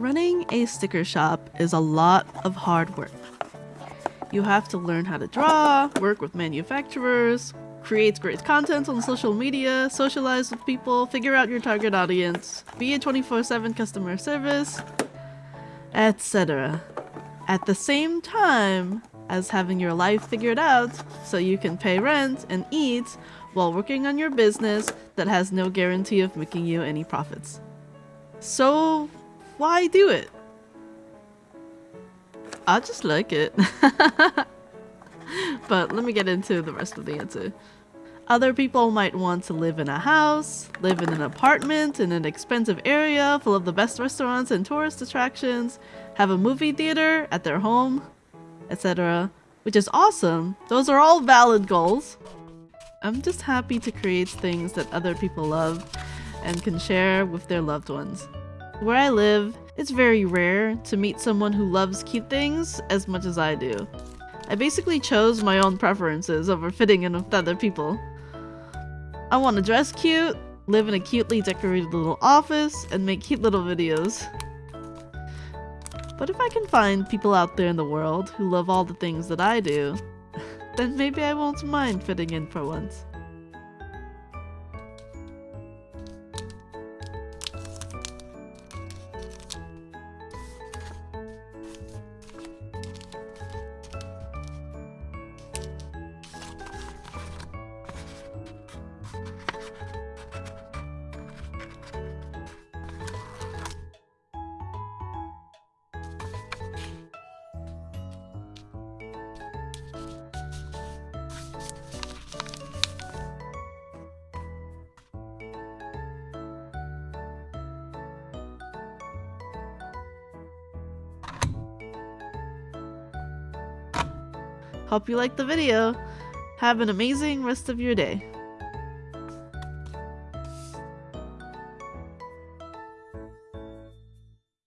Running a sticker shop is a lot of hard work. You have to learn how to draw, work with manufacturers, create great content on social media, socialize with people, figure out your target audience, be a 24-7 customer service, etc. At the same time as having your life figured out so you can pay rent and eat while working on your business that has no guarantee of making you any profits. So why do it? I just like it. but let me get into the rest of the answer. Other people might want to live in a house, live in an apartment in an expensive area full of the best restaurants and tourist attractions, have a movie theater at their home, etc. Which is awesome. Those are all valid goals. I'm just happy to create things that other people love and can share with their loved ones. Where I live, it's very rare to meet someone who loves cute things as much as I do. I basically chose my own preferences over fitting in with other people. I want to dress cute, live in a cutely decorated little office, and make cute little videos. But if I can find people out there in the world who love all the things that I do, then maybe I won't mind fitting in for once. Hope you liked the video. Have an amazing rest of your day.